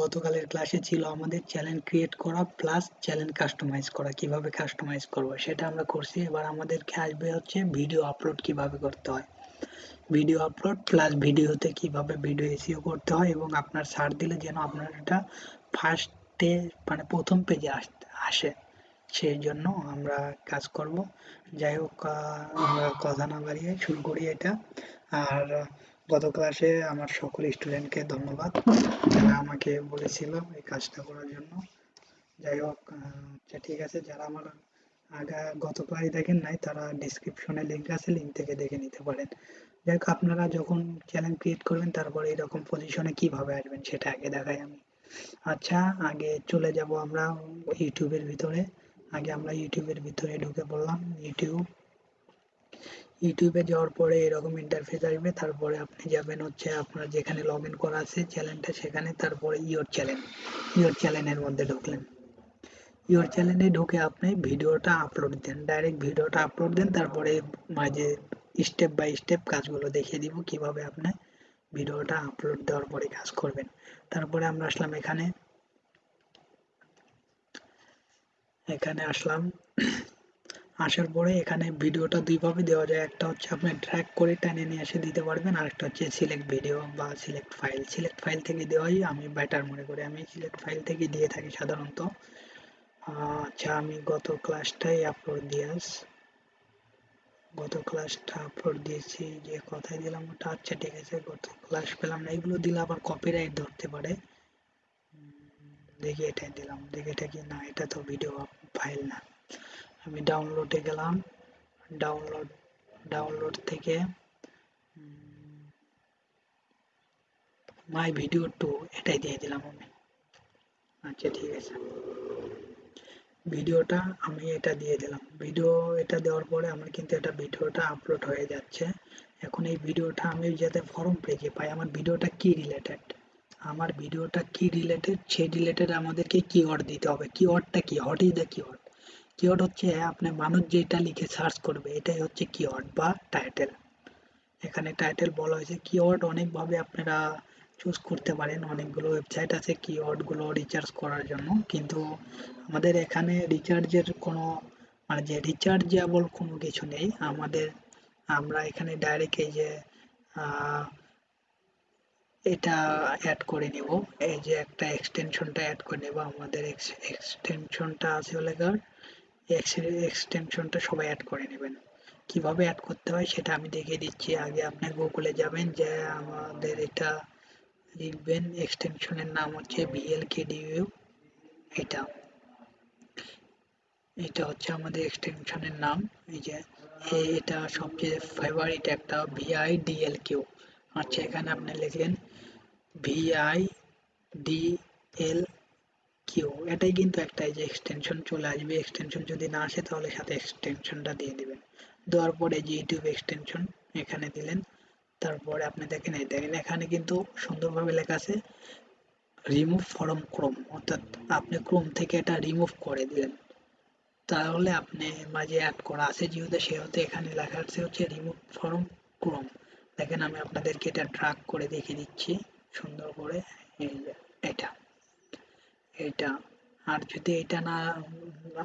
গতকালের ক্লাসে ছিল আমাদের চ্যানেল ক্রিয়েট করা প্লাস চ্যানেল কাস্টমাইজ করা, কীভাবে কাস্টমাইজ করব সেটা আমরা করছি। এবার আমাদেরকে আসবে হচ্ছে ভিডিও আপলোড কীভাবে করতে হয়। ভিডিও আপলোড প্লাস ভিডিওতে কীভাবে ভিডিও এসিও করতে হয় এবং আপনার সার দিলে যেন আপনার এটা ফার্স্টে মানে প্রথম পেজে আসে সেই জন্য আমরা কাজ করব। যাই হোক আমরা কথা না বাড়িয়ে শুরু করি এটা। আর গত ক্লাসে আমার সকল স্টুডেন্টকে ধন্যবাদ। যারা আমাকে বলেছিল এই কাজটা করার জন্য। যাই হোক আচ্ছা ঠিক আছে। যারা আমার আগা গত ক্লাস দেখেন নাই, তারা ডিসক্রিপশনে লিঙ্ক আছে লিঙ্ক থেকে দেখে নিতে পারেন। যাই হোক, আপনারা যখন চ্যানেল ক্রিয়েট করবেন, তারপরে এরকম পজিশনে কীভাবে আসবেন সেটা আগে দেখাই আমি। আচ্ছা আগে চলে যাব আমরা ইউটিউবের ভিতরে। আগে আমরা ইউটিউবের ভিতরে ঢুকে পড়লাম। ইউটিউব ইউটিউবে যাওয়ার পরে এরকম ইন্টারফেস আসবে, তারপরে আপনি যাবেন হচ্ছে আপনার যেখানে লগ ইন করা আছে চ্যানেলটা সেখানে, তারপরে ইয়োর চ্যানেল ইয়োর চ্যানেলের মধ্যে ঢুকলেন। ইয়োর চ্যানেলে ঢুকে আপনি ভিডিওটা আপলোড দেন ডাইরেক্ট ভিডিওটা আপলোড দেন, তারপরে মাঝে স্টেপ বাই স্টেপ কাজগুলো দেখিয়ে দিব, কীভাবে আপনি ভিডিওটা আপলোড দেওয়ার পরে কাজ করবেন। তারপরে আমরা আসলাম এখানে। এখানে আসলাম। আসার পরে এখানে ভিডিওটা দুইভাবে দেওয়া যায়। একটা হচ্ছে আপনি ট্র্যাক করে টেনে নিয়ে এসে দিতে পারবেন, আর একটা হচ্ছে সিলেক্ট ভিডিও বা সিলেক্ট ফাইল সিলেক্ট ফাইল থেকে দেওয়াই আমি বেটার মনে করি। আমি সিলেক্ট ফাইল থেকে দিয়ে থাকি সাধারণত। আচ্ছা আমি গত ক্লাসটাই আপলোড দিয়ে গত ক্লাসটা আপলোড দিয়েছি, যে কথাই দিলাম ওটা। আচ্ছা ঠিক আছে, গত ক্লাস পেলাম না। এগুলো দিলে আবার কপিরাইট ধরতে পারে। দেখি এটাই দিলাম। দেখি এটা কি না, এটা তো ভিডিও ফাইল না। আমি ডাউনলোডে গেলাম। ডাউনলোড ডাউনলোড থেকে মাই ভিডিও টু এটাই দিয়ে দিলাম আমি। আচ্ছা ঠিক আছে। ভিডিওটা আমি এটা দিয়ে দিলাম। ভিডিও এটা দেওয়ার পরে আমার কিন্তু এটা ভিডিওটা আপলোড হয়ে যাচ্ছে। এখন এই ভিডিওটা আমি যাতে ফর্ম পেজে পাই, আমার ভিডিওটা কি রিলেটেড আমার ভিডিওটা কি রিলেটেড সেই রিলেটেড আমাদেরকে কিওয়ার্ড দিতে হবে। কিওয়ার্ডটা কি? What is the keyword keyword হচ্ছে আপনি মানুষ যেটা লিখে সার্চ করবে, এটাই হচ্ছে কিওয়ার্ড বা টাইটেল এখানে টাইটেল বলা হয়েছে কিওয়ার্ড অনেকভাবে আপনারা চুজ করতে পারেন, অনেকগুলো ওয়েবসাইট আছে কিওয়ার্ডগুলো রিচার্জ করার জন্য, কিন্তু আমাদের এখানে রিচার্জের কোনো মানে যে রিচার্জেবল কোনো কিছু নেই, আমাদের, আমরা এখানে ডাইরেক্ট এই যে এটা অ্যাড করে নিব, এই যে একটা এক্সটেনশনটা অ্যাড করে নেব, আমাদের এক্সটেনশনটা আছে হলে এক্সটেনশনটা সবাই অ্যাড করে নেবেন। কীভাবে অ্যাড করতে হয় সেটা আমি দেখিয়ে দিচ্ছি। আগে আপনি গুগলে যাবেন, যে আমাদের এটা লিখবেন। এক্সটেনশনের নাম হচ্ছে ভিএলকেডিইউ এটা। এটা হচ্ছে আমাদের এক্সটেনশনের নাম। এই যে এটা সবচেয়ে ফেভারিট একটা ভিআই ডিএল কিউ আচ্ছা এখানে আপনি লিখলেন ভিআই ডিএল কিউ এটাই কিন্তু একটা এই যে এক্সটেনশন চলে আসবে। এক্সটেনশন যদি না আসে তাহলে সাথে এক্সটেনশনটা দিয়ে দিবেন। দেওয়ার পরে যে ইউটিউব এক্সটেনশন এখানে দিলেন, তারপরে আপনি দেখেন, এই দেখেন, এখানে কিন্তু সুন্দরভাবে লেখা আছে রিমুভ ফরম ক্রোম অর্থাৎ আপনি ক্রোম থেকে এটা রিমুভ করে দিলেন। তাহলে আপনি মাঝে অ্যাড করা আছে, যেহেতু সেহেতু এখানে লেখা আছে হচ্ছে রিমুভ ফরম ক্রোম দেখেন, আমি আপনাদেরকে এটা ড্রাগ করে দেখিয়ে দিচ্ছি, সুন্দর করে, এই এটা। এটা আর যদি এটা না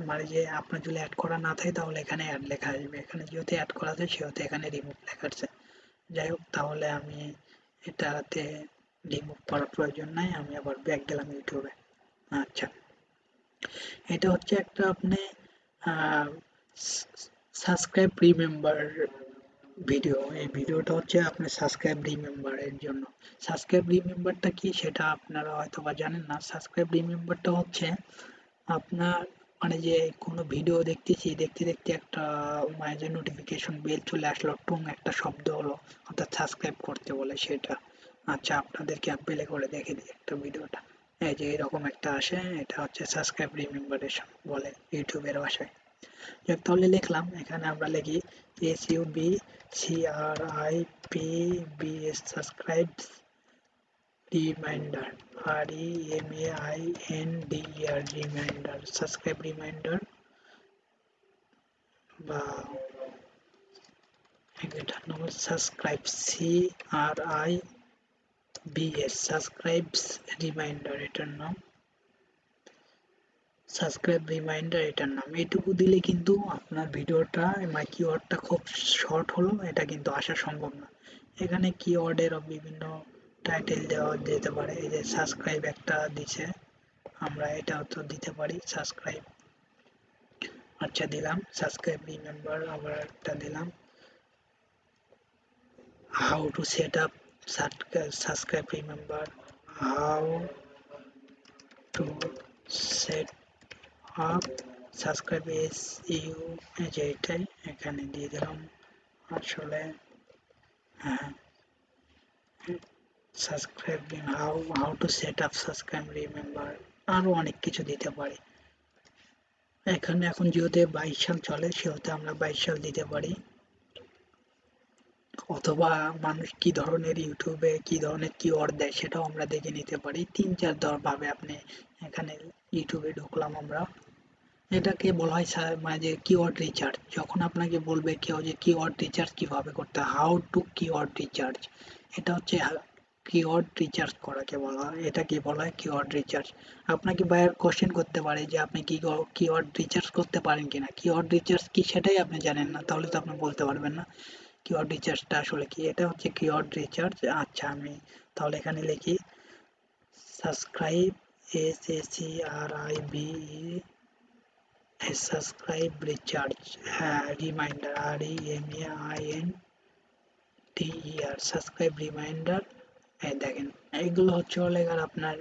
মানে যে আপনার যদি অ্যাড করা না থাকে, তাহলে এখানে অ্যাড লেখা আসবে। এখানে যেহেতু অ্যাড করা আছে, সেহেতু এখানে রিমুভ লেখা আছে। যাই হোক, তাহলে আমি এটাতে রিমুভ করার প্রয়োজন নাই, আমি আবার ব্যাক গেলাম ইউটিউবে। আচ্ছা। এটা হচ্ছে একটা আপনি সাবস্ক্রাইব রিমেম্বার ভিডিও এই ভিডিওটা হচ্ছে আপনি সাবস্ক্রাইব রিমেম্বারের জন্য। সাবস্ক্রাইব রিমেম্বারটা কি সেটা আপনারা হয়তো বা জানেন না। সাবস্ক্রাইব রিমেম্বারটা হচ্ছে আপনার মানে যে কোনো ভিডিও দেখতেছি, দেখতে দেখতে একটা মানে যে নোটিফিকেশন বেল চলে আসলো, টুং একটা শব্দ হলো, অর্থাৎ সাবস্ক্রাইব করতে বলে সেটা। আচ্ছা আপনাদেরকে প্লে করে দেখে দিই একটা ভিডিওটা এই যে এরকম একটা আসে, এটা হচ্ছে সাবস্ক্রাইব রিমেম্বারেশন বলে ইউটিউবের ভাষায়। যাক তাহলে লিখলাম এখানে আমরা লিখি S U B C R I P B S subscribe reminder R E M A I N D R reminder subscribe reminder বা এটার নাম subscribe C R I B S subscribes reminder এটার নাম সাবস্ক্রাইব রিমাইন্ডার এটার নাম। এটুকু দিলে কিন্তু আপনার ভিডিওটা মানে কিওয়ার্ডটা খুব শর্ট হলো, এটা কিন্তু আসা সম্ভব না। এখানে কিওয়ার্ডের বিভিন্ন টাইটেল দেওয়া যেতে পারে, এই যে সাবস্ক্রাইব একটা দিছে, আমরা এটাও তো দিতে পারি সাবস্ক্রাইব আচ্ছা দিলাম সাবস্ক্রাইব রিমেম্বার আবার একটা দিলাম। How to set up subscribe remember how to set up subscribe S U যে এটাই এখানে দিয়ে দিলাম। আসলে হ্যাঁ subscribe how how to set up subscribe remember আরও অনেক কিছু দিতে পারি। এখানে এখন যেহেতু বাইশ সাল চলে, সেহেতু আমরা বাইশ সাল দিতে পারি। অথবা মানুষ কি ধরনের ইউটিউবে কি ধরনের কিওয়ার্ড দেয় সেটাও আমরা দেখে নিতে পারি। তিন, চার ধর ভাবে আপনি এখানে ইউটিউবে ঢুকলাম আমরা। এটাকে বলা হয় মানে যে কিওয়ার্ড রিচার্জ যখন আপনাকে বলবে কেউ যে কিওয়ার্ড রিচার্জ কীভাবে করতে হাউ টু কিওয়ার্ড রিচার্জ এটা হচ্ছে কিওয়ার্ড রিচার্জ করাকে বলা হয়। এটা কি বলা হয় কিওয়ার্ড রিচার্জ আপনাকে বায়ার কোশ্চেন করতে পারে যে আপনি কি কিওয়ার্ড রিচার্জ করতে পারেন কিনা। কিওয়ার্ড রিচার্জ কি সেটাই আপনি জানেন না, তাহলে তো আপনি বলতে পারবেন না। কিওয়ার্ড রিচার্জটা আসলে কি? এটা হচ্ছে কিওয়ার্ড রিচার্জ। আচ্ছা আমি তাহলে এখানে লিখি। Subscribe S C R I B subscribe recharge. হ্যাঁ reminder. R E M A I N T E R. Subscribe reminder. দেখেন, এইগুলো হচ্ছে আর আপনার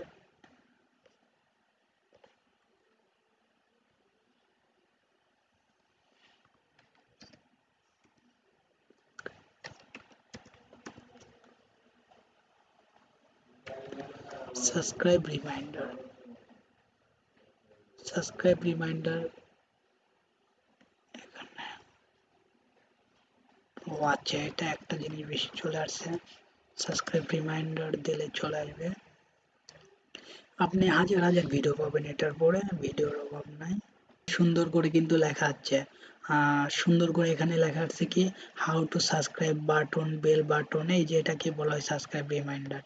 subscribe reminder. Reminder. ও আচ্ছা এটা একটা জিনিস বেশি চলে আসছে। সাবস্ক্রাইব রিমাইন্ডার দিলে চলে আসবে। আপনি হাজার হাজার ভিডিও পাবেন এটার পরে ভিডিওর অভাব নাই। সুন্দর করে কিন্তু লেখা আছে। সুন্দর করে এখানে লেখা আছে কি how to subscribe button bell button এই যে এটাকে বলা হয় সাবস্ক্রাইব রিমাইন্ডার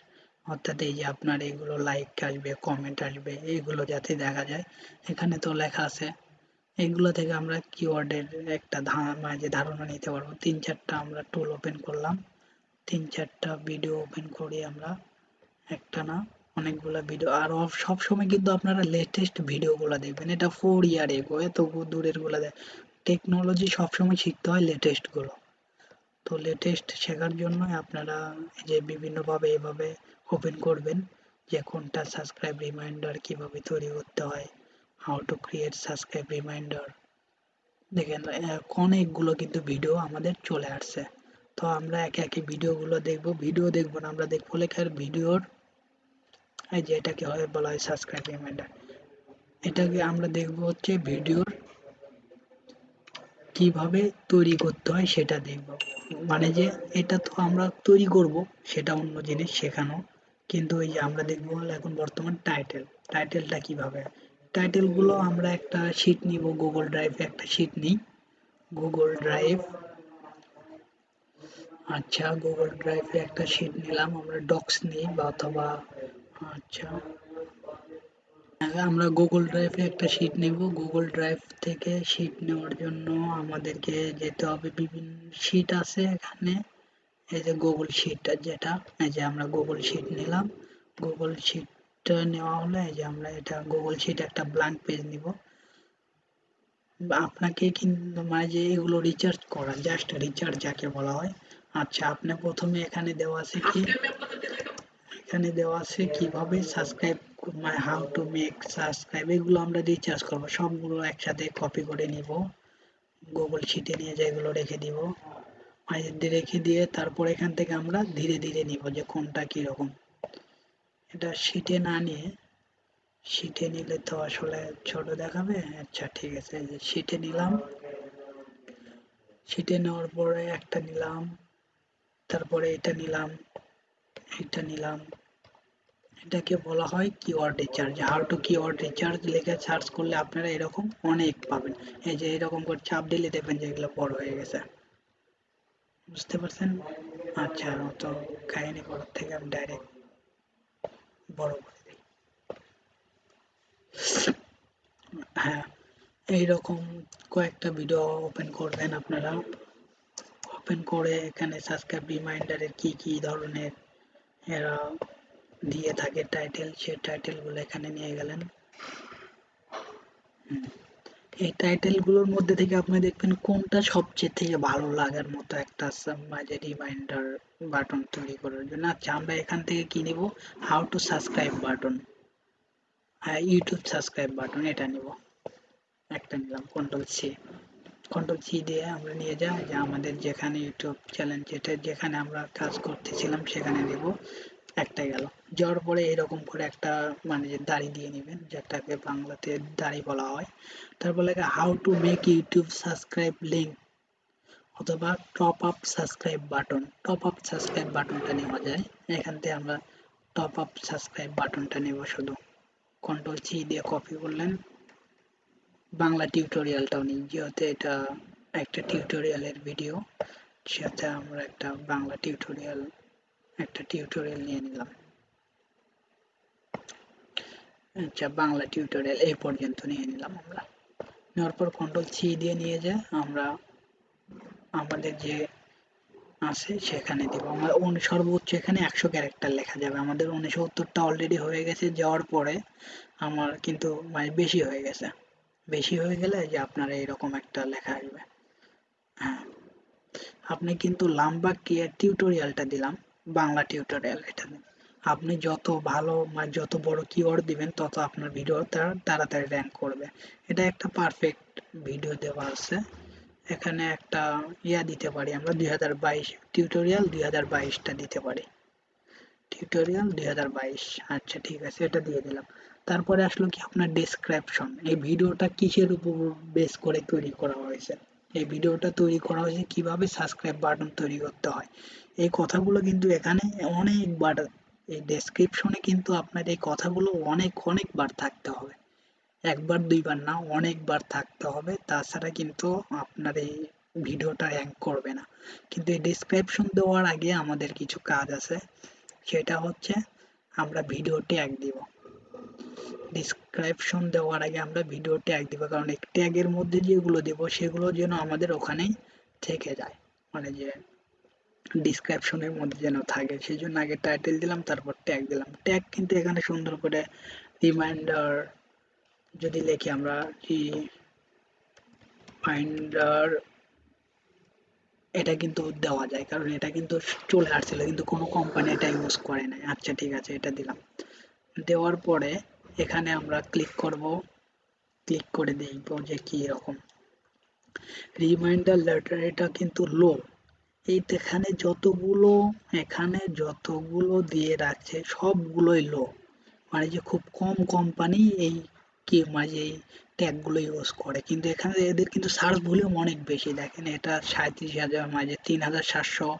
অর্থাৎ এই যে আপনার এগুলো লাইক আসবে কমেন্ট আসবে, এগুলো যাতে দেখা যায়। এখানে তো লেখা আছে, এগুলো থেকে আমরা কিওয়ার্ডের একটা মানে যে ধারণা নিতে পারব। তিন চারটা আমরা টুল ওপেন করলাম। তিন চারটা ভিডিও ওপেন করি আমরা। একটা না অনেকগুলো ভিডিও আর সব সময় কিন্তু আপনারা লেটেস্ট ভিডিওগুলো দেখবেন। এটা ফোর ইয়ার এগো এত দূরেরগুলো দেখ টেকনোলজি সবসময় শিখতে হয় লেটেস্টগুলো। তো লেটেস্ট শেখার জন্য আপনারা যে বিভিন্নভাবে এভাবে ওপেন করবেন যে কোনটা সাবস্ক্রাইব রিমাইন্ডার কীভাবে তৈরি করতে হয় how to create subscribe reminder দেখেন অনেকগুলো কিন্তু ভিডিও আমাদের চলে আসছে। তো আমরা একে একে ভিডিওগুলো দেখব। ভিডিও দেখব না, আমরা দেখব লেখার ভিডিওর এই যে এটাকে হয়, বলা হয় সাবস্ক্রাইব রিমাইন্ডার এটাকে আমরা দেখব হচ্ছে ভিডিওর কীভাবে তৈরি করতে হয়, সেটা দেখব। মানে যে এটা তো আমরা তৈরি করব, সেটা অন্য জিনিস শেখানো। কিন্তু এই যে আমরা দেখব এখন বর্তমান টাইটেল টাইটেলটা কীভাবে? টাইটেলগুলো আমরা একটা শিট নিব গুগল ড্রাইভে একটা শিট নিই। গুগল ড্রাইভ আচ্ছা গুগল ড্রাইভে একটা শিট নিলাম, আমরা ডক্স নিই বা অথবা আচ্ছা। আমরা গুগল ড্রাইভে একটা শিট নেব গুগল ড্রাইভ থেকে শিট নেওয়ার জন্য আমাদেরকে যেতে হবে, বিভিন্ন শিট আছে এখানে। এই যে গুগল শিটটা যেটা, এই যে আমরা গুগল শিট নিলাম। গুগল শিটটা নেওয়া হলে এই যে আমরা এটা গুগল শিট একটা ব্ল্যাঙ্ক পেজ নিব। আপনাকে কিন্তু মানে যে এগুলো রিচার্জ করা জাস্ট রিচার্জ যাকে বলা হয়। আচ্ছা আপনি প্রথমে এখানে দেওয়া আছে কি? এখানে দেওয়া আছে কীভাবে সাবস্ক্রাইব মানে হাউ টু মেক সাবস্ক্রাইব এগুলো আমরা রিচার্জ করব। সবগুলো একসাথে কপি করে নিব। গুগল শিটে নিয়ে যেগুলো রেখে দিব। রেখে দিয়ে তারপর এখান থেকে আমরা ধীরে ধীরে নিব যে কোনটা কীরকম। এটা শিটে না নিয়ে শিটে নিলে তো আসলে ছোট দেখাবে। আচ্ছা ঠিক আছে যে শিটে নিলাম। শিটে নেওয়ার পরে একটা নিলাম, তারপরে এটা নিলাম এটা নিলাম। এটাকে বলা হয় keyword recharge how to keyword recharge লিখে সার্চ করলে আপনারা এরকম অনেক পাবেন। এই যে এরকম করে চাপ দিলে দেখবেন যে এগুলো বড় হয়ে গেছে। বুঝতে পারছেন? আচ্ছা তো কাহিনী করার থেকে আমি ডাইরেক্ট বড় করে দিই। হ্যাঁ এইরকম কয়েকটা ভিডিও ওপেন করবেন আপনারা। ওপেন করে এখানে সাবস্ক্রাইব রিমাইন্ডারের কি কি ধরনের এরা দিয়ে থাকে টাইটেল সেই টাইটেলগুলো এখানে নিয়ে গেলেন। এই টাইটেলগুলোর মধ্যে থেকে আপনি দেখবেন কোনটা সবচেয়ে থেকে ভালো লাগার মতো একটা মাঝে রিমাইন্ডার বাটন তৈরি করার জন্য। আচ্ছা আমরা এখান থেকে কি নিব? হাউ টু সাবস্ক্রাইব বাটন হ্যাঁ ইউটিউব সাবস্ক্রাইব বাটন এটা নিব। একটা নিলাম কন্ট্রোল সি কন্ট্রোল সি দিয়ে আমরা নিয়ে যাই, যে আমাদের যেখানে ইউটিউব চ্যানেল যেটা, যেখানে আমরা কাজ করতেছিলাম, সেখানে নেব। একটা গেল। যাওয়ার পরে এরকম করে একটা মানে দাড়ি দিয়ে নেবেন, যেটাকে বাংলাতে দাড়ি বলা হয়। তারপর লেখা how to make YouTube subscribe link অথবা top up subscribe button top up subscribe বাটনটা নেওয়া যায়। এখান থেকে আমরা টপ আপ সাবস্ক্রাইব বাটনটা নেব শুধু। কন্ট্রোল সি দিয়ে কপি করলেন। বাংলা টিউটোরিয়ালটাও নিই, যেহেতু এটা একটা টিউটোরিয়ালের ভিডিও সেটা আমরা একটা বাংলা টিউটোরিয়াল একটা টিউটোরিয়াল নিয়ে নিলাম। আচ্ছা বাংলা টিউটোরিয়াল এই পর্যন্ত নিয়ে নিলাম আমরা। নেওয়ার পর কন্ট্রোল সি দিয়ে নিয়ে যায় আমরা আমাদের যে আছে সেখানে দিব। আমরা সর্বোচ্চ এখানে একশো ক্যারেক্টার লেখা যাবে। আমাদের উনসত্তরটা অলরেডি হয়ে গেছে, যাওয়ার পরে আমার কিন্তু মানে বেশি হয়ে গেছে। বেশি হয়ে গেলে যে আপনার এইরকম একটা লেখা আসবে। হ্যাঁ। আপনি কিন্তু লাম্বা টিউটোরিয়ালটা দিলাম। বাংলা টিউটোরিয়াল এটা আপনি যত ভালো মানে যত বড় কিওয়ার্ড দিবেন, তত আপনার ভিডিও তার তাড়াতাড়ি র্যাঙ্ক করবে। এটা একটা পারফেক্ট ভিডিও দেওয়া আছে। এখানে একটা ইয়া দিতে পারি আমরা, দুই হাজার বাইশ টিউটোরিয়াল দুই হাজার বাইশটা দিতে পারি। টিউটোরিয়াল দুই হাজার বাইশ আচ্ছা ঠিক আছে, এটা দিয়ে দিলাম। তারপরে আসলো কি আপনার ডেসক্রিপশন এই ভিডিওটা কিসের উপর বেস করে তৈরি করা হয়েছে? এই ভিডিওটা তৈরি করা হয়েছে কীভাবে সাবস্ক্রাইব বাটন তৈরি করতে হয়? এই কথাগুলো কিন্তু এখানে অনেকবার, এই ডেসক্রিপশনে কিন্তু আপনার এই কথাগুলো অনেক, অনেকবার থাকতে হবে। একবার, দুইবার না, অনেকবার থাকতে হবে। তাছাড়া কিন্তু আপনার এই ভিডিওটা র্যাঙ্ক করবে না। কিন্তু এই ডিসক্রিপশন দেওয়ার আগে আমাদের কিছু কাজ আছে। সেটা হচ্ছে আমরা ভিডিও ট্যাগ দিব। ডিসক্রিপশন দেওয়ার আগে আমরা ভিডিও ট্যাগ দিব। কারণ এই ট্যাগের মধ্যে যেগুলো দেব, সেগুলো যেন আমাদের ওখানেই থেকে যায়। মানে যে ডিসক্রিপশনের মধ্যে যেন থাকে। সেই জন্য আগে টাইটেল দিলাম, তারপর ট্যাগ দিলাম। ট্যাগ কিন্তু এখানে সুন্দর করে রিমাইন্ডার যদি লিখি আমরা কি? এটা কিন্তু দেওয়া যায়, কারণ এটা কিন্তু চলে আসছিল, কিন্তু কোনো কোম্পানি এটা ইউজ করে নাই। আচ্ছা ঠিক আছে, এটা দিলাম। দেওয়ার পরে এখানে আমরা ক্লিক করব। ক্লিক করে দেখব যে কি রকম রিমাইন্ডার লেটার এটা কিন্তু লো এই এখানে যতগুলো এখানে যতগুলো দিয়ে রাখছে, সবগুলোই লো মানে যে খুব কম কোম্পানি এই কি মানে এই ট্যাগগুলো ইউজ করে। কিন্তু এখানে এদের কিন্তু সার্চ ভলিউম অনেক বেশি। দেখেন এটা সাঁত্রিশ হাজার মাঝে তিন হাজার সাতশো,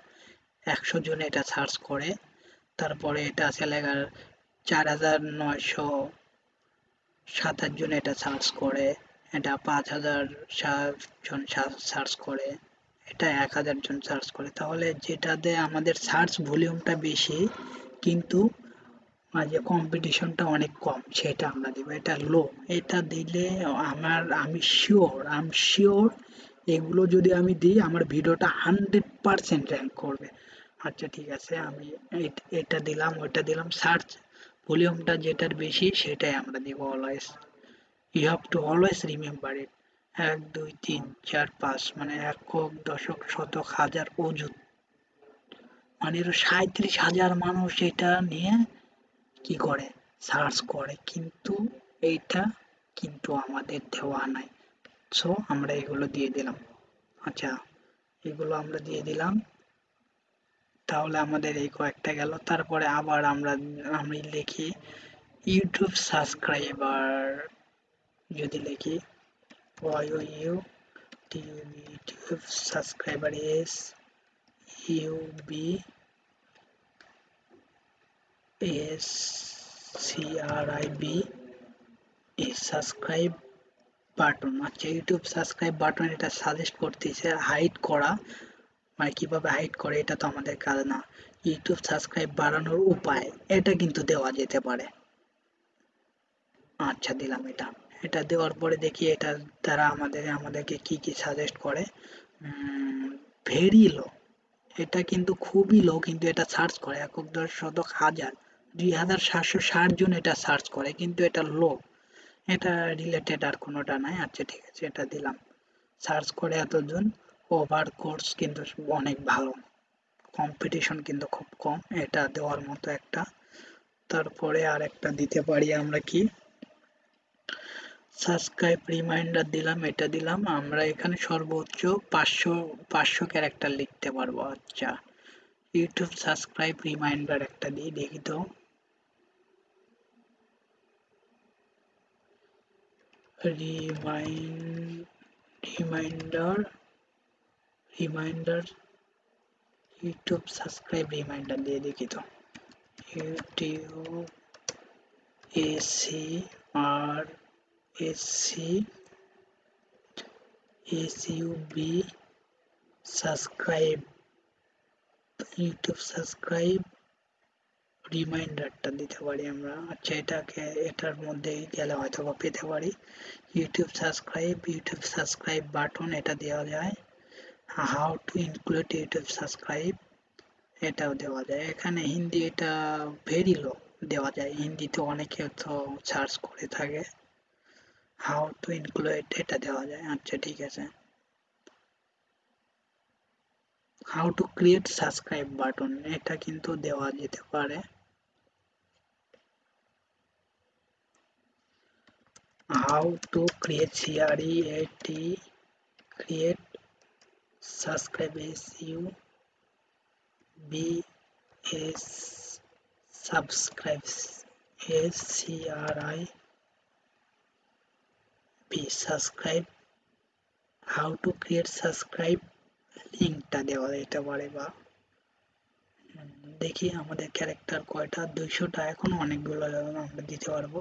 একশো জন এটা সার্চ করে। তারপরে এটা আছে লেখার চার হাজার নয়শো সাতাশ জন এটা সার্চ করে। এটা পাঁচ হাজার সাত জন সার্চ করে। এটা এক হাজার জন সার্চ করে। তাহলে যেটাতে আমাদের সার্চ ভলিউমটা বেশি, কিন্তু মাঝে কম্পিটিশনটা অনেক কম, সেটা আমরা দিব। এটা লো এটা দিলে আমার, আমি শিওর আম শিওর এগুলো যদি আমি দিই, আমার ভিডিওটা হান্ড্রেড পারসেন্ট র্যাঙ্ক করবে। আচ্ছা ঠিক আছে, আমি এটা দিলাম, ওইটা দিলাম সার্চ ভলিউমটা যেটার বেশি, সেটাই আমরা দিব always you have to always remember it এক, দুই, তিন, চার, পাঁচ মানে একক, দশক, শতক, হাজার অযুত। মানে সাঁত্রিশ হাজার মানুষ এটা নিয়ে কি করে? সার্চ করে। কিন্তু এইটা কিন্তু আমাদের দেওয়া নাই। সো আমরা এগুলো দিয়ে দিলাম। আচ্ছা এগুলো আমরা দিয়ে দিলাম। তাহলে আমাদের এই কয়েকটা গেল। তারপরে আবার আমরা, আমি লিখি, ইউটিউব সাবস্ক্রাইবার যদি লিখি S U B S R I B subscribe button আচ্ছা ইউটিউব সাবস্ক্রাইব বাটন এটা সাজেস্ট করতেছে হাইড করা। মানে কীভাবে হাইড করে এটা তো আমাদের কাজ না। ইউটিউব সাবস্ক্রাইব বাড়ানোর উপায়, এটা কিন্তু দেওয়া যেতে পারে। আচ্ছা দিলাম এটা। এটা দেওয়ার পরে দেখি এটা তারা আমাদের, আমাদেরকে কি কি সাজেস্ট করে। ভেরি লো এটা কিন্তু খুবই লো কিন্তু এটা সার্চ করে। একক দশ শতক হাজার, দুই হাজার সাতশো ষাট জন এটা সার্চ করে, কিন্তু এটা লো এটা রিলেটেড আর কোনোটা নাই। আচ্ছা ঠিক আছে, এটা দিলাম। সার্চ করে এতজন। ওভার কোর্স কিন্তু অনেক ভালো। কম্পিটিশন কিন্তু খুব কম। এটা দেওয়ার মতো একটা। তারপরে আর একটা দিতে পারি আমরা কি? সাবস্ক্রাইব রিমাইন্ডার দিলাম, এটা দিলাম। আমরা এখানে সর্বোচ্চ পাঁচশো পাঁচশো ক্যারেক্টার লিখতে পারব। আচ্ছা ইউটিউব সাবস্ক্রাইব রিমাইন্ডার একটা দিয়ে দেখি তো। Remind reminder reminder YouTube subscribe reminder দিয়ে দেখি তো। YouTube S C R S C S U B subscribe YouTube subscribe রিমাইন্ডারটা দিতে পারি আমরা। আচ্ছা এটাকে, এটার মধ্যে গেলে হয়তো বা পেতে পারি। YouTube subscribe YouTube subscribe button এটা দেওয়া যায়। How to include YouTube subscribe এটাও দেওয়া যায়। এখানে হিন্দি এটা ভেরি লো দেওয়া যায়। হিন্দিতে অনেকে তো সার্চ করে থাকে। হাউ টু ইনক্লুড এটা দেওয়া যায় আচ্ছা ঠিক আছে how to create subscribe button এটা কিন্তু দেওয়া যেতে পারে how to create CREAT create subscribe SU B S subscribe S C R I B subscribe how to create subscribe লিঙ্কটা দেওয়া যেতে পারে বা। দেখি আমাদের ক্যারেক্টার কয়টা, দুইশোটা, এখন অনেকগুলো আমরা দিতে পারব।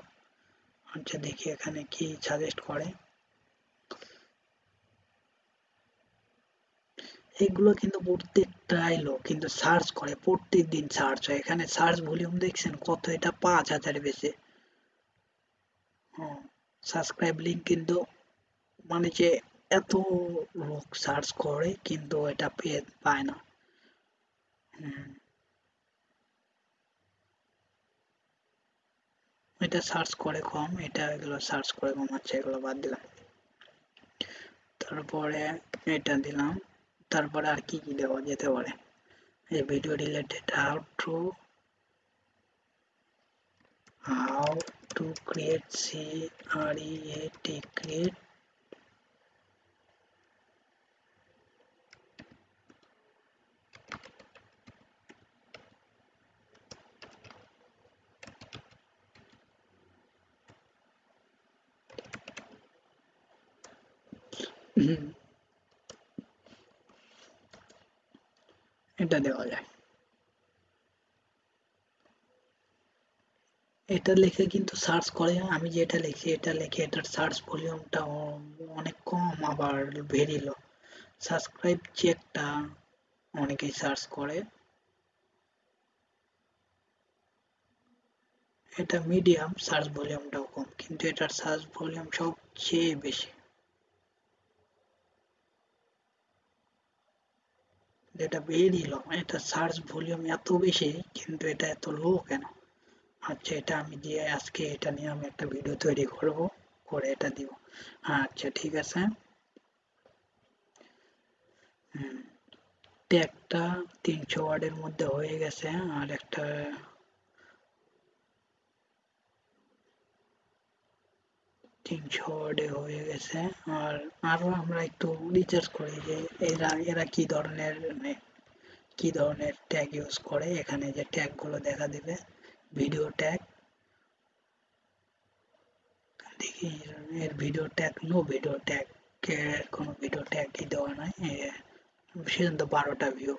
আচ্ছা দেখি এখানে কি সাজেস্ট করে। এগুলো কিন্তু প্রত্যেকটাই লোক কিন্তু সার্চ করে প্রত্যেক দিন সার্চ হয়। এখানে সার্চ ভলিউম দেখছেন কত, এটা পাঁচ হাজার বেশি। সাবস্ক্রাইব লিঙ্ক কিন্তু মানে যে এত লোক সার্চ করে কিন্তু এটা পেয়ে পায় না। এটা সার্চ করে কম, এটা এগুলো সার্চ করে কম আছে এগুলো বাদ দিলাম। তারপরে এটা দিলাম, তারপরে আর কি কি দেওয়া যেতে পারে? এই video related how to how to create C R E A T create এটা দেওয়া যায় এটা লিখে কিন্তু সার্চ করে। আমি যেটা লিখি, এটা লিখে, এটার সার্চ ভলিউমটা অনেক কম আবার ভেরি লো সাবস্ক্রাইব চেকটা অনেকেই সার্চ করে। এটা মিডিয়াম সার্চ ভলিউমটাও কম, কিন্তু এটার সার্চ ভলিউম সবচেয়ে বেশি। এটা ভেরি লো এটা সার্চ ভলিউম এত বেশি, কিন্তু এটা এত লো কেন? আচ্ছা এটা আমি দিয়ে আজকে এটা নিয়ে আমি একটা ভিডিও তৈরি করব, করে এটা দিব। আচ্ছা ঠিক আছে। ট্যাগটা তিনশো ওয়ার্ডের মধ্যে হয়ে গেছে, আর একটা তিনশো ওয়ার্ডে হয়ে গেছে, আর আরও আমরা একটু রিচার্জ করি যে এরা এরা কি ধরনের কি ধরনের ট্যাগ ইউজ করে, এখানে যে ট্যাগগুলো দেখা দেবে। ভিডিও ট্যাগ দেখি, এর video tag no video tag কোনো ভিডিও ট্যাগই দেওয়া নাই সেজন্য বারোটা ভিউ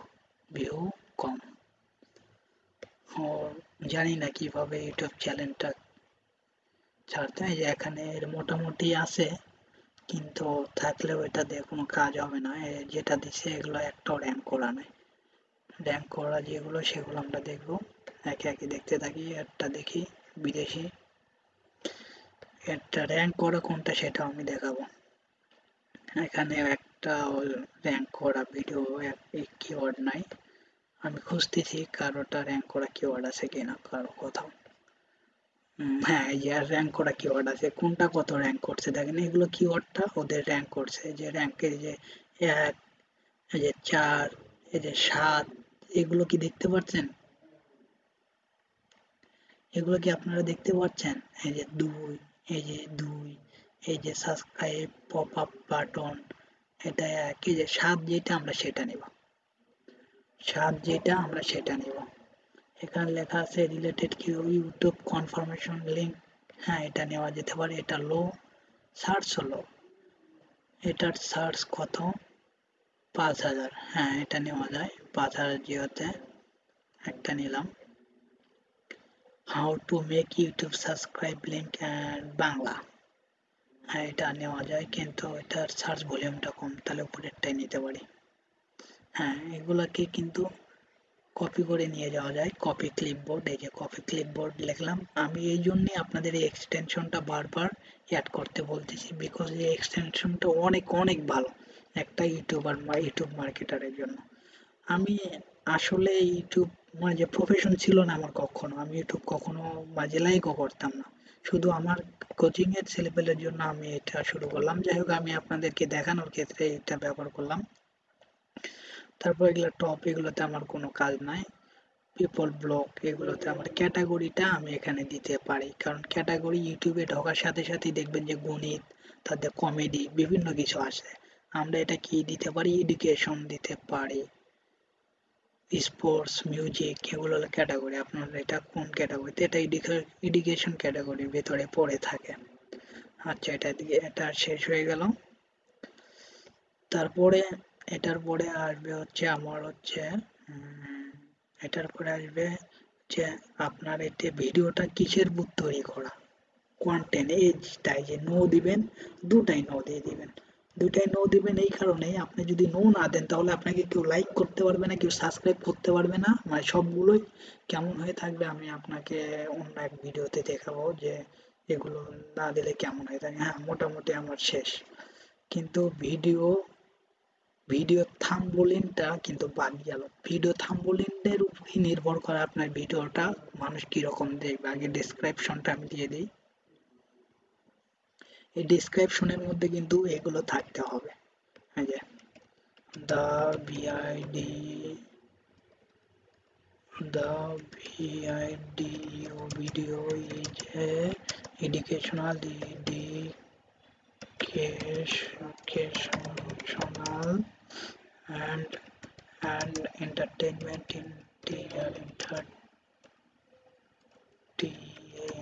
ভিউ কম। জানি না কীভাবে ইউটিউব চ্যানেলটা ছাড়তে হয়, এখানে মোটামুটি আছে, কিন্তু থাকলেও এটা দিয়ে কোনো কাজ হবে না যেটা দিছে এগুলো একটাও র্যাঙ্ক করা নেই র্যাঙ্ক করা যেগুলো, সেগুলো আমরা দেখব। একে একে দেখতে থাকি, একটা দেখি, বিদেশি। একটা র্যাঙ্ক করা, কোনটা সেটা আমি দেখাবো। এখানে একটা র্যাঙ্ক করা ভিডিও কিওয়ার্ড নাই। আমি খুঁজতেছি কারোটা র্যাঙ্ক করা কিওয়ার্ড আছে কিনা, কারও কোথাও। হ্যাঁ এই যে র্যাঙ্ক করা কিওয়ার্ড আছে, কোনটা কত র্যাঙ্ক করছে? দেখেন, এগুলো কিওয়ার্ডটা ওদের র্যাঙ্ক করছে। যে র্যাঙ্কের যে এক, এই যে চার, এই যে সাত এগুলো কি দেখতে পাচ্ছেন এগুলো কি আপনারা দেখতে পাচ্ছেন এই যে দুই, এই যে দুই, এই যে সাবস্ক্রাইব পপ আপ বাটন এটা এক, এই যে সাত যেটা আমরা সেটা নেব। সাত যেটা আমরা সেটা নেব। এখানে লেখা আছে রিলেটেড কি ইউটিউব কনফার্মেশন লিঙ্ক হ্যাঁ এটা নেওয়া যেতে পারে। এটা লো সার্চ হলো। এটার সার্চ কত? পাঁচ হাজার। হ্যাঁ এটা নেওয়া যায়। পাঁচ হাজার জিওতে একটা নিলাম। How to make YouTube subscribe link and Bangla. হ্যাঁ এটা নেওয়া যায়, কিন্তু এটার সার্চ ভলিউমটা কম, তাহলে উপরেরটাই নিতে পারি। হ্যাঁ এগুলাকে কিন্তু কপি করে নিয়ে যাওয়া যায় কপি ক্লিপবোর্ড এই যে কপি ক্লিপবোর্ড লিখলাম। আমি এই জন্যে আপনাদের এই এক্সটেনশনটা বারবার অ্যাড করতে বলতেছি বিকজ এই এক্সটেনশনটা অনেক অনেক ভালো। একটা ইউটিউবার বা ইউটিউব মার্কেটারের জন্য। আমি আসলে ইউটিউব মানে যে প্রফেশন ছিল না আমার কখনো। আমি ইউটিউব কখনো মাঝে লাইকও করতাম না। শুধু আমার কোচিং এর ছেলেপেলের জন্য আমি এটা শুরু করলাম। যাই হোক, আমি আপনাদেরকে দেখানোর ক্ষেত্রে এটা ব্যবহার করলাম। তারপর এগুলো টপ এগুলোতে আমার কোনো কাজ নাই। পিপল ব্লক এগুলোতে আমার ক্যাটাগরিটা আমি এখানে দিতে পারি। কারণ ক্যাটাগরি ইউটিউবে ঢোকার সাথে সাথেই দেখবেন যে গণিত তাদের কমেডি বিভিন্ন কিছু আসে। আমরা এটা কি দিতে পারি? এডুকেশন দিতে পারি। স্পোর্টস মিউজিক এগুলো ক্যাটাগরি আপনার এটা কোন ক্যাটাগরিতে এটা এডুকেশন ক্যাটাগরির ভেতরে পড়ে থাকে। আচ্ছা এটা এটা শেষ হয়ে গেল। তারপরে এটার পরে আসবে হচ্ছে আমার হচ্ছে এটার পরে আসবে যে আপনার এতে ভিডিওটা কিসের বুথ তৈরি করা? কন্টেন্ট এজটাই যে নো দিবেন, দুটাই নো দিয়ে দিবেন। দুটাই নো দিবেন এই কারণে আপনি যদি নো না দেন, তাহলে আপনাকে কেউ লাইক করতে পারবে না, কেউ সাবস্ক্রাইব করতে পারবে না। মানে সবগুলোই কেমন হয়ে থাকবে আমি আপনাকে অন্য এক ভিডিওতে দেখাবো যে এগুলো না দিলে কেমন হয়ে থাকে। হ্যাঁ মোটামুটি আমার শেষ। কিন্তু ভিডিও ভিডিও থাম্বলিনটা কিন্তু বাদ গেল। ভিডিও থাম্বলিনের উপরই নির্ভর করে আপনার ভিডিওটা মানুষ কীরকম দেখবে। আগে ডিসক্রিপশনটা আমি দিয়ে দিই। এই ডিসক্রিপশনের মধ্যে কিন্তু এগুলো থাকতে হবে এই যে the V I D the video video is a educational educational and and entertainment in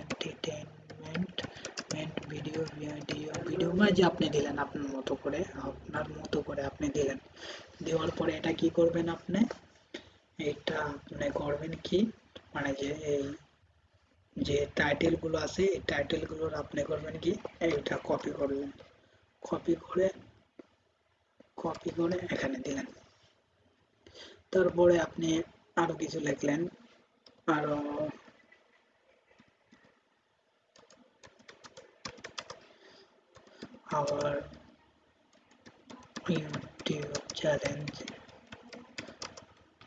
entertainment video video video বা যে আপনি দিলেন আপনার মতো করে, আপনার মতো করে আপনি দিলেন। দেওয়ার পরে এটা কি করবেন আপনি? এটা আপনি করবেন কি? মানে যে এই, যে টাইটেলগুলো আছে, এই টাইটেলগুলোর আপনি করবেন কি? এইটা কপি করবেন কপি করে কপি করে এখানে দিলেন। তারপরে আপনি আরও কিছু লিখলেন। আরও our YouTube challenge.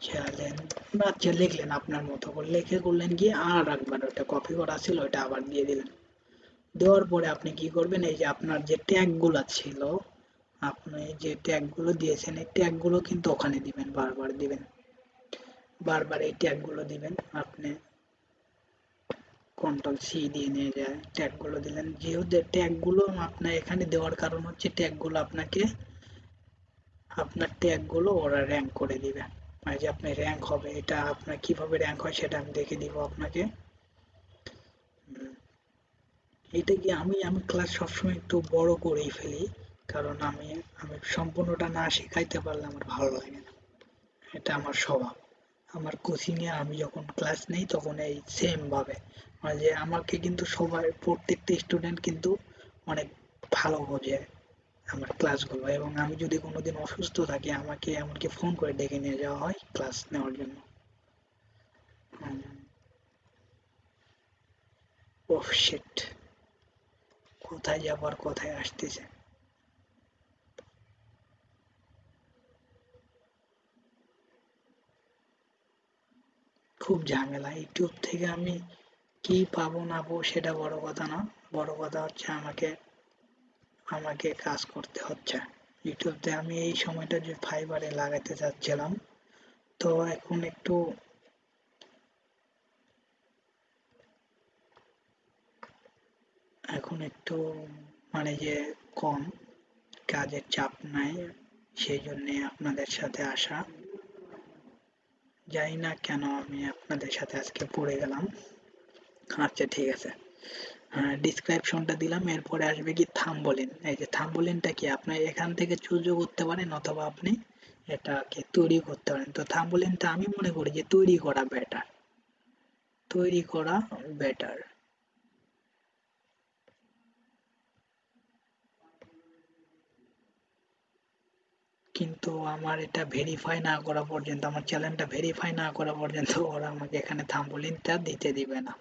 চ্যালেঞ্জ আচ্ছা লিখলেন আপনার মতো করে। লিখে করলেন কি আর একবার ওটা কপি করা ছিল ওটা আবার দিয়ে দিলেন। দেওয়ার পরে আপনি কি করবেন, এই যে আপনার যে ট্যাগগুলো ছিল, আপনি যে ট্যাগগুলো দিয়েছেন, এই ট্যাগগুলো কিন্তু ওখানে দিবেন, বারবার দিবেন। বারবার এই ট্যাগগুলো দিবেন, আপনি কন্ট্রোল সি দিয়ে নিয়ে যায় ট্যাগগুলো দিলেন। যেহেতু ট্যাগগুলো আপনার এখানে দেওয়ার কারণ হচ্ছে ট্যাগগুলো আপনাকে আপনার ট্যাগগুলো ওরা র্যাঙ্ক করে দিবে। মানে যে আপনার র্যাঙ্ক হবে, এটা আপনার কীভাবে র্যাঙ্ক হয় সেটা আমি দেখে দিব আপনাকে। এটা কি আমি আমি ক্লাস সবসময় একটু বড় করেই ফেলি, কারণ আমি আমি সম্পূর্ণটা না শেখাইতে পারলে আমার ভালো লাগে না। এটা আমার স্বভাব। আমার কোচিংয়ে আমি যখন ক্লাস নেই, তখন এই সেম ভাবে। মানে যে আমাকে কিন্তু সবাই, প্রত্যেকটা স্টুডেন্ট কিন্তু অনেক ভালো বোঝে আমার ক্লাসগুলো এবং আমি যদি কোনোদিন অসুস্থ থাকি, আমাকে এমনকি ফোন করে ডেকে নিয়ে যাওয়া হয় ক্লাস নেওয়ার জন্য। ওহ শিট কোথায় যাবার, কোথায় আসতেছে? খুব ঝামেলা। ইউটিউব থেকে আমি কি পাবো না পাবো সেটা বড় কথা না। বড় কথা হচ্ছে আমাকে আমাকে কাজ করতে হচ্ছে। ইউটিউবতে আমি এই সময়টা যে ফাইবারে লাগাতে চাচ্ছিলাম তো এখন একটু এখন একটু মানে যে কম, কাজের চাপ নাই, সেই জন্যে আপনাদের সাথে আসা। জানি না কেন আমি আপনাদের সাথে আজকে পড়ে গেলাম। আচ্ছা ঠিক আছে। ডিসক্রিপশনটা দিলাম, এরপরে আসবে কি থাম্বলিন। এই যে থাম্বলিনটা কি? আপনি এখান থেকে চুজও করতে পারেন অথবা আপনি এটাকে তৈরি করতে পারেন। তো থাম্বলিনটা আমি মনে করি যে তৈরি করা বেটার তৈরি করা বেটার কিন্তু আমার এটা ভেরিফাই না করা পর্যন্ত, আমার চ্যানেলটা ভেরিফাই না করা পর্যন্ত ওরা আমাকে এখানে থাম্বলিনটা দিতে দিবে না।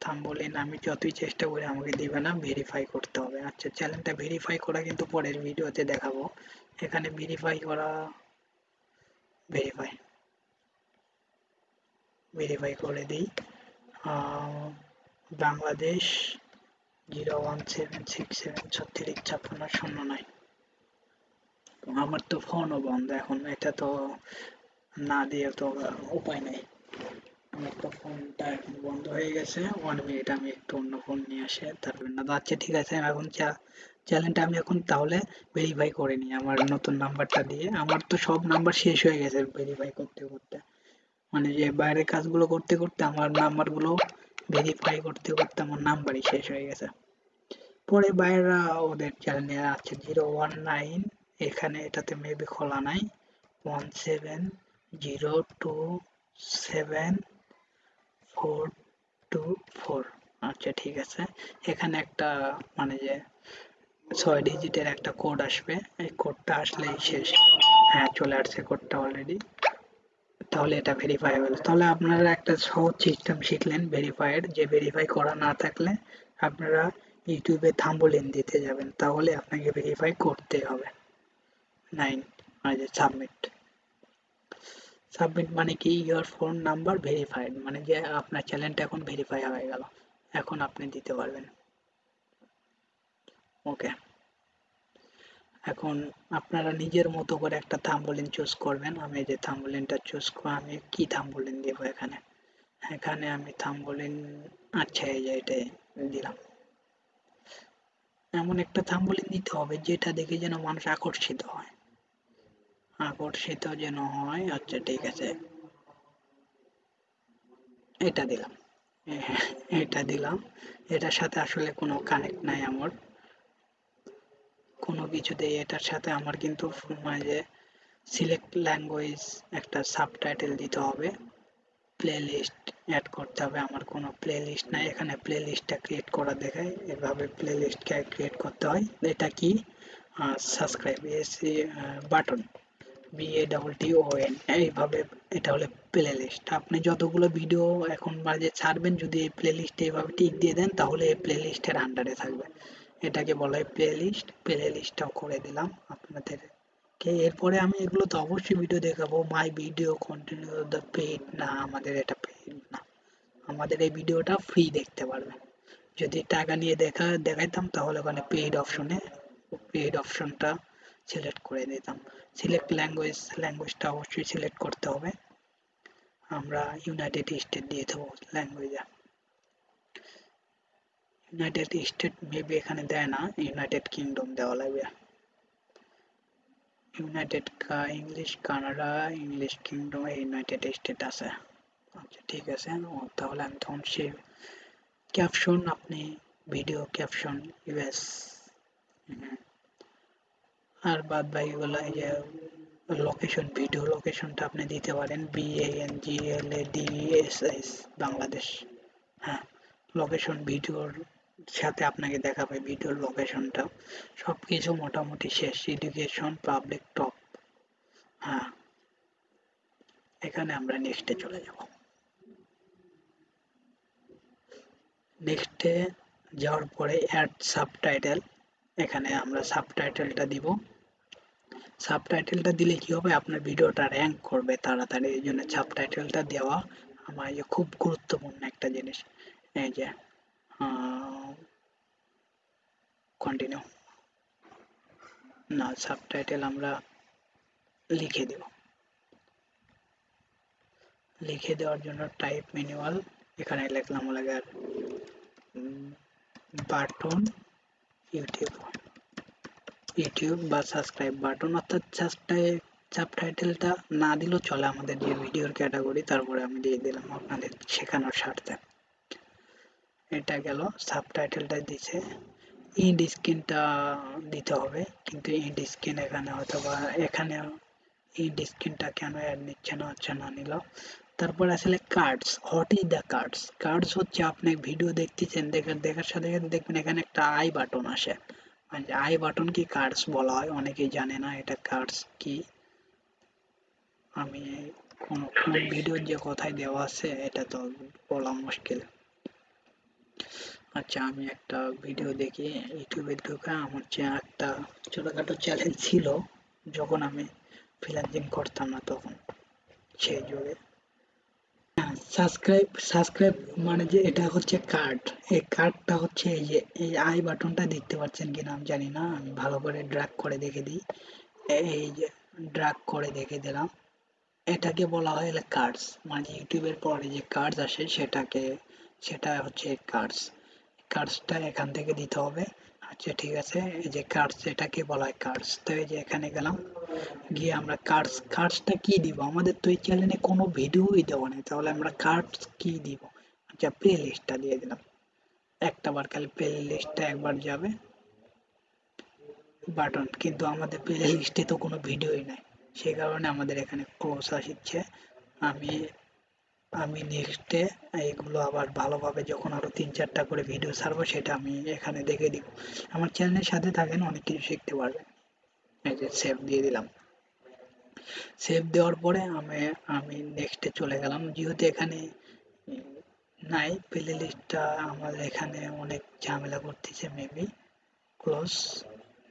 থাম্বলিন আমি যতই চেষ্টা করি আমাকে দিবে না ভেরিফাই করতে হবে। আচ্ছা চ্যানেলটা ভেরিফাই করা কিন্তু পরের ভিডিওতে দেখাবো। এখানে ভেরিফাই করা ভেরিফাই ভেরিফাই করে দিই। Bangladesh zero one seven six seven ছত্রিশ, ছাপ্পান্ন, শূন্য নয়। আমার তো ফোনও বন্ধ, এখন এটা তো না দিয়ে তো উপায় নেই। আমার তো ফোনটা এখন বন্ধ হয়ে গেছে ওয়ান মিনিট আমি একটু অন্য ফোন নিয়ে আসে, তারপর না আচ্ছা ঠিক আছে এখন চ্যানেলটা আমি এখন তাহলে ভেরিফাই করে নিই, আমার নতুন নাম্বারটা দিয়ে। আমার তো সব নাম্বার শেষ হয়ে গেছে ভেরিফাই করতে করতে। মানে যে বাইরের কাজগুলো করতে করতে আমার নাম্বারগুলো ভেরিফাই করতে করতে আমার নাম্বারই শেষ হয়ে গেছে। পরে বাইরেরা ওদের চ্যানেলে আছে জিরো ওয়ান নাইন এখানে এটাতে মেবি খোলা নাই। One seven zero two seven four two four আচ্ছা ঠিক আছে। এখানে একটা মানে যে ছয় ডিজিটের একটা কোড আসবে। এই কোডটা আসলেই শেষ। হ্যাঁ চলে আসছে কোডটা অলরেডি তাহলে এটা ভেরিফাই হলো তাহলে আপনারা একটা সহজ সিস্টেম শিখলেন ভেরিফাইয়ের যে ভেরিফাই করা না থাকলে আপনারা ইউটিউবে থাম্বলিন দিতে যাবেন। তাহলে আপনাকে ভেরিফাই করতে হবে। নাইন মানে সাবমিট সাবমিট মানে কি? ইয়োর ফোন নাম্বার ভেরিফাইড মানে যে আপনার চ্যানেলটা এখন ভেরিফাই হয়ে গেল। এখন আপনি দিতে পারবেন। ওকে এখন আপনারা নিজের মতো করে একটা থাম্বলিন চুজ করবেন। আমি যে থাম্বলিনটা চুজ আমি কি থাম্বলিন দেব এখানে? এখানে আমি থাম্বলিন আচ্ছা এই যে এটাই দিলাম। এমন একটা থাম্বলিন দিতে হবে যেটা দেখে যেন মানুষ আকর্ষিত হয়। আকর্ষিত যেন হয় আচ্ছা ঠিক আছে। এটা দিলাম। এটা দিলাম। এটার সাথে আসলে কোনো কানেক্ট নাই আমার। কোনো কিছুতেই এটার সাথে আমার কিন্তু মানে সিলেক্ট ল্যাঙ্গুয়েজ একটা সাবটাইটেল দিতে হবে। প্লে লিস্ট অ্যাড করতে হবে। আমার কোনো প্লে লিস্ট নাই। এখানে প্লে লিস্টটা ক্রিয়েট করা দেখায় এভাবে প্লে লিস্ট ক্রিয়েট করতে হয়। এটা কি? সাবস্ক্রাইব এসি বাটন বিএ এইভাবে এটা হলো প্লে লিস্ট আপনি যতগুলো ভিডিও এখন মাঝে ছাড়বেন, যদি এই প্লে লিস্টে এইভাবে টিক দিয়ে দেন, তাহলে এই প্লে লিস্টের আন্ডারে থাকবে। এটাকে বলা হয় প্লে লিস্ট প্লে লিস্টটাও করে দিলাম আপনাদের। কে এরপরে আমি এগুলো তো অবশ্যই ভিডিও দেখাবো। My video continue the paid না, আমাদের এটা পেড না। আমাদের এই ভিডিওটা ফ্রি দেখতে পারবেন। যদি টাকা নিয়ে দেখা, দেখাইতাম, তাহলে ওখানে পেইড অপশনে পেইড অপশনটা সিলেক্ট করে দিতাম সিলেক্ট ল্যাঙ্গুয়েজ ল্যাঙ্গুয়েজটা অবশ্যই সিলেক্ট করতে হবে। আমরা ইউনাইটেড স্টেট দিয়ে দেবো ল্যাঙ্গুয়েজে ইউনাইটেড স্টেট মেবি এখানে দেয় না ইউনাইটেড কিংডম দেওয়া লাগবে। United English Canada English Kingdom United State আছে। আচ্ছা ঠিক আছে। তাহলে আমি তখন সে ক্যাপশন আপনি ভিডিও ক্যাপশন ইউএস আর বাদ বাকিগুলো এই যে লোকেশন ভিডিও লোকেশনটা আপনি দিতে পারেন B N G L A D S S Bangladesh. হ্যাঁ লোকেশন ভিডিওর সাথে আপনাকে দেখাবে ভিডিওর লোকেশনটা সব কিছু মোটামুটি শেষ। এডুকেশন পাবলিক টপ হ্যাঁ এখানে আমরা নেক্সটে চলে যাব। নেক্সটে যাওয়ার পরে অ্যাড সাবটাইটেল এখানে আমরা সাবটাইটেলটা দিব। সাবটাইটেলটা দিলে কি হবে? আপনার ভিডিওটা র্যাঙ্ক করবে তাড়াতাড়ি। এই জন্য সাবটাইটেলটা দেওয়া আমার খুব গুরুত্বপূর্ণ একটা জিনিস। এই যে কন্টিনিউ না সাবটাইটেল আমরা লিখে দেব। লিখে দেওয়ার জন্য টাইপ ম্যানুয়াল এখানে লিখলাম লাগার বাটন ইউটিউব ইউটিউব বা সাবস্ক্রাইব বাটন অর্থাৎ সাবস্ক্রাইব সাবটাইটেলটা না দিলেও চলে আমাদের যে ভিডিওর ক্যাটাগরি তারপরে আমি দিয়ে দিলাম আপনাদের শেখানোর স্বার্থে। এটা গেল সাবটাইটেলটা দিছে। ইন্ড স্ক্রিনটা দিতে হবে, কিন্তু ইন্ড স্ক্রিন এখানে হয়তো বা এখানে ইন্ড স্ক্রিনটা কেন অ্যাড নিচ্ছে না হচ্ছে না নিল। তারপর আসলে cards what is the cards cards হচ্ছে আপনি ভিডিও দেখতেছেন, দেখার দেখার সাথে সাথে দেখবেন এখানে একটা আই বাটন আসে। মানে আই বাটন কি কার্ডস বলা হয়? অনেকেই জানে না এটা কার্ডস কি। আমি কোন কোন ভিডিওর যে কথায় দেওয়া আছে, এটা তো বলা মুশকিল। আচ্ছা আমি একটা ভিডিও দেখি ইউটিউবে ঢুকে আমার যে একটা ছোটখাটো চ্যালেঞ্জ ছিল, যখন আমি ফ্রিল্যান্সিং করতাম না তখন, সেই যুগে। সাবস্ক্রাইব সাবস্ক্রাইব মানে যে এটা হচ্ছে কার্ড এই কার্ডটা হচ্ছে এই যে, এই আই বাটনটা দেখতে পাচ্ছেন কিনা আমি জানি না। আমি ভালো করে ড্রাগ করে দেখে দিই। এই যে ড্রাগ করে দেখে দিলাম। এটাকে বলা হয় কার্ডস মানে ইউটিউবের পরে যে কার্ডস আসে, সেটাকে, সেটা হচ্ছে কার্ডস কার্ডসটা এখান থেকে দিতে হবে। আচ্ছা ঠিক আছে। এই যে কার্ডস এটাকে বলা হয় কার্ডস তো এই যে এখানে গেলাম। গিয়ে আমরা কার্ডস কার্ডসটা কি দিব? আমাদের তো এই চ্যানেলে কোনো ভিডিওই দেওয়া নেই। তাহলে আমরা কার্ডস কি দিব? আচ্ছা প্লে লিস্টটা দিয়ে দিলাম। একটা বার খালি প্লে লিস্টটা একবার যাবে। বাটন কিন্তু আমাদের প্লে লিস্টে তো কোনো ভিডিওই নাই। সেই কারণে আমাদের এখানে ক্লোজ আসছে। আমি আমি নেক্সটে এইগুলো আবার ভালোভাবে যখন আরও তিন চারটা করে ভিডিও ছাড়বো, সেটা আমি এখানে দেখে দিব। আমার চ্যানেলের সাথে থাকেন, অনেক কিছু শিখতে পারবেন। এই যে সেভ দিয়ে দিলাম। সেভ দেওয়ার পরে আমি আমি নেক্সটে চলে গেলাম। যেহেতু এখানে নাই প্লে লিস্টটা আমাদের এখানে অনেক ঝামেলা করতেছে মেবি ক্লোজ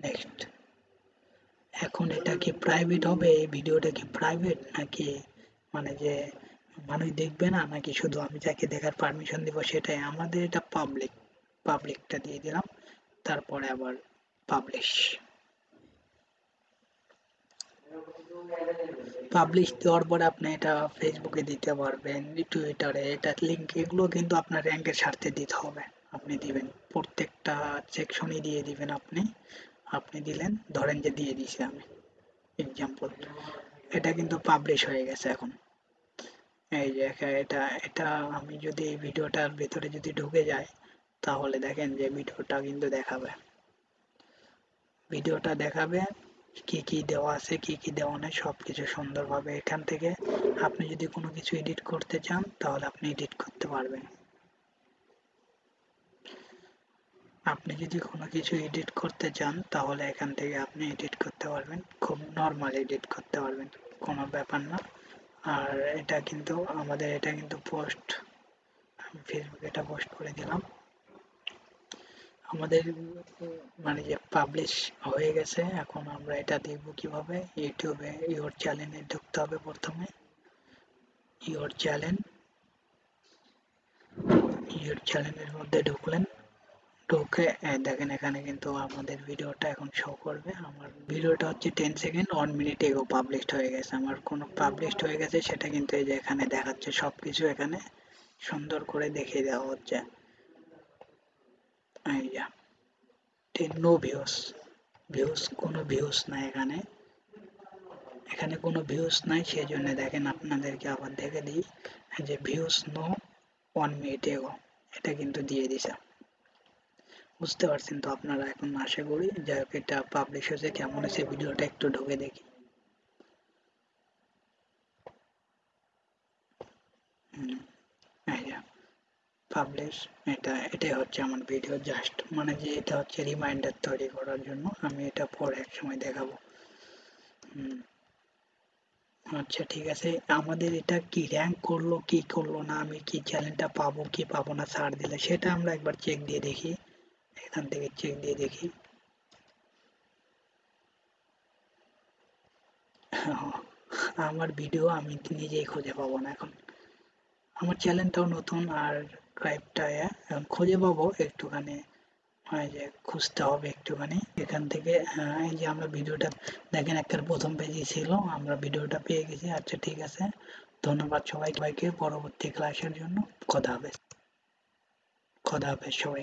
নেক্সট এখন এটা কি প্রাইভেট হবে? এই ভিডিওটা কি প্রাইভেট নাকি মানে যে মানুষ দেখবে না? নাকি শুধু আমি যাকে দেখার পারমিশন দিব সেটাই? আমাদের এটা পাবলিক পাবলিকটা দিয়ে দিলাম। তারপরে আবার পাবলিশ পাবলিশ দেওয়ার পরে আপনি এটা ফেসবুকে দিতে পারবেন টুইটারে এটা লিঙ্ক এগুলো কিন্তু আপনার র্যাঙ্কের স্বার্থে দিতে হবে। আপনি দিবেন। প্রত্যেকটা সেকশনই দিয়ে দিবেন আপনি। আপনি দিলেন, ধরেন যে দিয়ে দিছি আমি। এক্সাম্পল এটা কিন্তু পাবলিশ হয়ে গেছে এখন। এই যে এটা এটা আমি যদি এই ভিডিওটার ভেতরে যদি ঢুকে যাই, তাহলে দেখেন যে ভিডিওটা কিন্তু দেখাবে। ভিডিওটা দেখাবে কি কি দেওয়া আছে, কি কি দেওয়া নেই, সবকিছু সুন্দরভাবে এখান থেকে। আপনি যদি কোনো কিছু এডিট করতে চান, তাহলে আপনি এডিট করতে পারবেন। আপনি যদি কোনো কিছু এডিট করতে চান, তাহলে এখান থেকে আপনি এডিট করতে পারবেন। খুব নর্মাল এডিট করতে পারবেন, কোনো ব্যাপার না। আর এটা কিন্তু আমাদের, এটা কিন্তু পোস্ট আমি ফেসবুকে এটা পোস্ট করে দিলাম। আমাদের মানে যে পাবলিশ হয়ে গেছে, এখন আমরা এটা দেখব কীভাবে। ইউটিউবে ইওর চ্যানেলে ঢুকতে হবে প্রথমে। ইওর চ্যানেল ইওর চ্যানেলের মধ্যে ঢুকলেন। ঢুকে দেখেন এখানে কিন্তু আমাদের ভিডিওটা এখন শো করবে। আমার ভিডিওটা হচ্ছে ten second one minute ago published হয়ে গেছে। আমার কোনো পাবলিশড হয়ে গেছে সেটা কিন্তু এই যে এখানে দেখাচ্ছে সব কিছু এখানে সুন্দর করে দেখিয়ে দেওয়া হচ্ছে। এই যা নো ভিউস ভিউস কোনো ভিউস নাই এখানে। এখানে কোনো ভিউস নাই সেই জন্য দেখেন আপনাদেরকে আবার দেখে দিই। যে ভিউস নো ওয়ান মিনিট এগো, এটা কিন্তু দিয়ে দিছে। বুঝতে পারছেন তো আপনারা এখন আশা করি যাই হোক এটা পাবলিশ হয়েছে, কেমন হয়েছে ভিডিওটা একটু ঢুকে দেখি। পাবলিশ এটা, এটাই হচ্ছে আমার ভিডিও জাস্ট মানে যে এটা হচ্ছে রিমাইন্ডার তৈরি করার জন্য আমি এটা পরে এক সময় দেখাবো। আচ্ছা ঠিক আছে, আমাদের এটা কি র্যাঙ্ক করল, কি করল না, আমি কি চ্যানেলটা পাবো, কি পাবো না, ছাড় দিলে, সেটা আমরা একবার চেক দিয়ে দেখি। এখান থেকে চেক দিয়ে দেখি। আমার ভিডিও আমি নিজেই খুঁজে পাবো না এখন। আমার চ্যানেলটাও নতুন আর ক্রাইবটা খুঁজে পাবো একটুখানি। যে খুঁজতে হবে একটুখানি। এখান থেকে এই যে আমরা ভিডিওটা দেখেন একটা প্রথম পেজে ছিল, আমরা ভিডিওটা পেয়ে গেছি। আচ্ছা ঠিক আছে। ধন্যবাদ সবাই সবাইকে পরবর্তী ক্লাসের জন্য। খোদা হাফেজ। খোদা হাফেজ সবাই